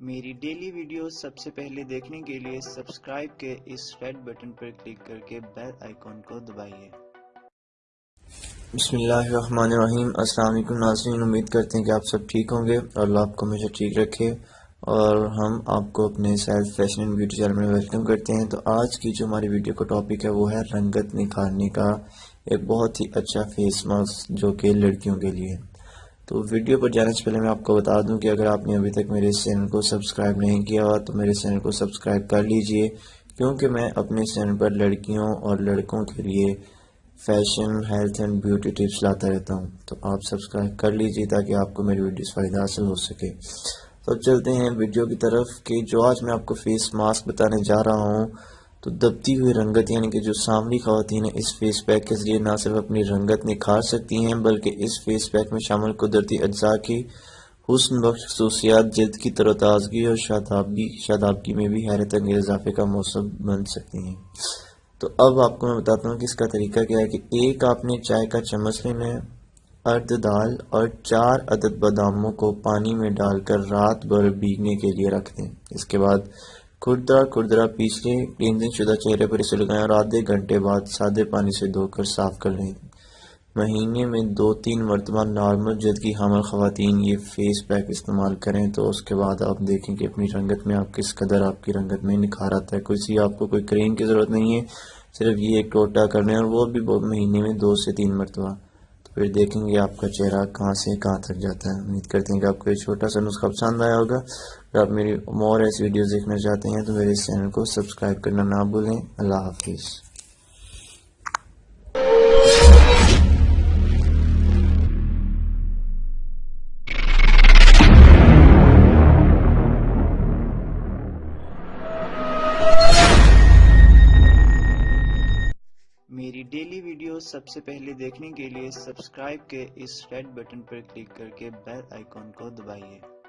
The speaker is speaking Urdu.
میری ڈیلی ویڈیو سب سے پہلے دیکھنے کے لیے سبسکرائب کے اس ریڈ بٹن پر کلک کر کے بیل آئیکن کو دبائیے۔ بسم اللہ الرحمن الرحیم۔ السلام علیکم ناظرین۔ امید کرتے ہیں کہ آپ سب ٹھیک ہوں گے۔ اور اللہ آپ کو ہمیشہ ٹھیک رکھے۔ اور ہم آپ کو اپنے self fashion and beauty channel میں ویلکم کرتے ہیں۔ تو آج کی جو ہماری ویڈیو کا ٹاپک ہے وہ ہے رنگت نکھارنے کا۔ ایک بہت ہی اچھا فیس ماسک جو کہ لڑکیوں کے لیے۔ تو ویڈیو پر جانے سے پہلے میں آپ کو بتا دوں کہ اگر آپ نے ابھی تک میرے چینل کو سبسکرائب نہیں کیا ہوا تو میرے چینل کو سبسکرائب کر لیجیے، کیونکہ میں اپنے چینل پر لڑکیوں اور لڑکوں کے لیے fashion, health and beauty tips لاتا رہتا ہوں۔ تو آپ سبسکرائب کر لیجیے تاکہ آپ کو میری ویڈیوز فائدہ حاصل ہو سکے۔ تو چلتے ہیں ویڈیو کی طرف کہ جو آج میں آپ کو فیس ماسک بتانے جا رہا ہوں تو دبتی ہوئی رنگت یعنی کہ جو سامری خواتین ہیں اس فیس پیک کے ذریعے نہ صرف اپنی رنگت نکھار سکتی ہیں، بلکہ اس فیس پیک میں شامل قدرتی اجزاء کی حسن بخش، خصوصیات، جلد کی تر و تازگی اور شادابی، شادابگی میں بھی حیرت انگیز اضافے کا موسم بن سکتی ہیں۔ تو اب آپ کو میں بتاتا ہوں کہ اس کا طریقہ کیا ہے کہ ایک آپ نے چائے کا چمچ لینا ہے، ارد دال اور چار عدد باداموں کو پانی میں ڈال کر رات بھر بیگنے کے لیے رکھ دیں۔ اس کے بعد کھردرا کھردرا پیس لیں کلینزنگ شدہ چہرے پر اسے لگائیں اور آدھے گھنٹے بعد سادے پانی سے دھو کر صاف کر لیں۔ مہینے میں دو تین مرتبہ نارمل جد کی حامل خواتین یہ فیس پیک استعمال کریں تو اس کے بعد آپ دیکھیں کہ اپنی رنگت میں آپ کس قدر آپ کی رنگت میں نکھار آتا ہے کسی آپ کو کوئی کریم کی ضرورت نہیں ہے، صرف یہ ایک ٹوٹا کرنے اور وہ بھی مہینے میں دو سے تین مرتبہ۔ پھر دیکھیں گے آپ کا چہرہ کہاں سے کہاں تک جاتا ہے۔ امید کرتے ہیں کہ آپ کو یہ چھوٹا سا نسخہ پسند آیا ہوگا۔ اگر آپ میری مور ایسی ویڈیوز دیکھنا چاہتے ہیں تو میرے اس چینل کو سبسکرائب کرنا نہ بھولیں۔ اللہ حافظ۔ میری ڈیلی ویڈیو سب سے پہلے دیکھنے کے لیے سبسکرائب کے اس ریڈ بٹن پر کلک کر کے بیل آئیکن کو دبائیے۔